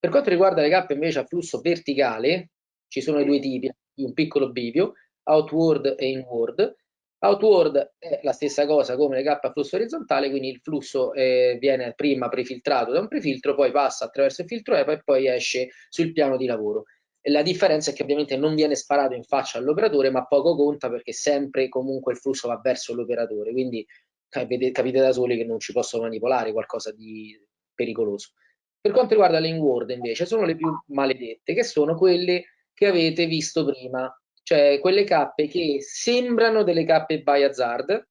Per quanto riguarda le cappe invece a flusso verticale, ci sono i due tipi, un piccolo bivio, outward e inward. Outward è la stessa cosa come le cappe a flusso orizzontale, quindi il flusso eh, viene prima prefiltrato da un prefiltro, poi passa attraverso il filtro EPA e poi esce sul piano di lavoro. La differenza è che ovviamente non viene sparato in faccia all'operatore, ma poco conta perché sempre comunque il flusso va verso l'operatore, quindi capite da soli che non ci posso manipolare qualcosa di pericoloso. Per quanto riguarda le inward invece sono le più maledette, che sono quelle che avete visto prima, cioè quelle cappe che sembrano delle cappe by hazard,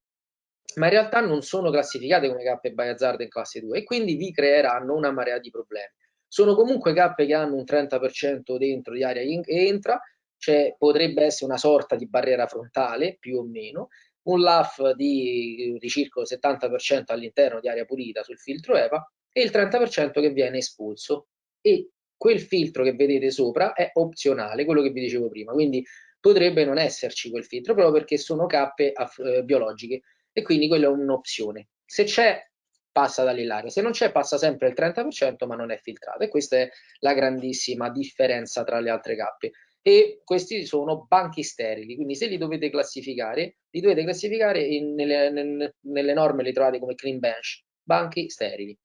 ma in realtà non sono classificate come cappe by hazard in classe 2 e quindi vi creeranno una marea di problemi. Sono comunque cappe che hanno un 30% dentro di aria che entra, cioè potrebbe essere una sorta di barriera frontale più o meno, un LAF di, di circa 70% all'interno di aria pulita sul filtro EVA e il 30% che viene espulso. E quel filtro che vedete sopra è opzionale, quello che vi dicevo prima, quindi potrebbe non esserci quel filtro proprio perché sono cappe eh, biologiche e quindi quella è un'opzione. Se c'è passa dall'aria, se non c'è passa sempre il 30% ma non è filtrato e questa è la grandissima differenza tra le altre cappe. E questi sono banchi sterili, quindi se li dovete classificare, li dovete classificare in, nelle, nelle norme, li trovate come clean bench, banchi sterili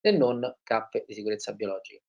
e non cappe di sicurezza biologica.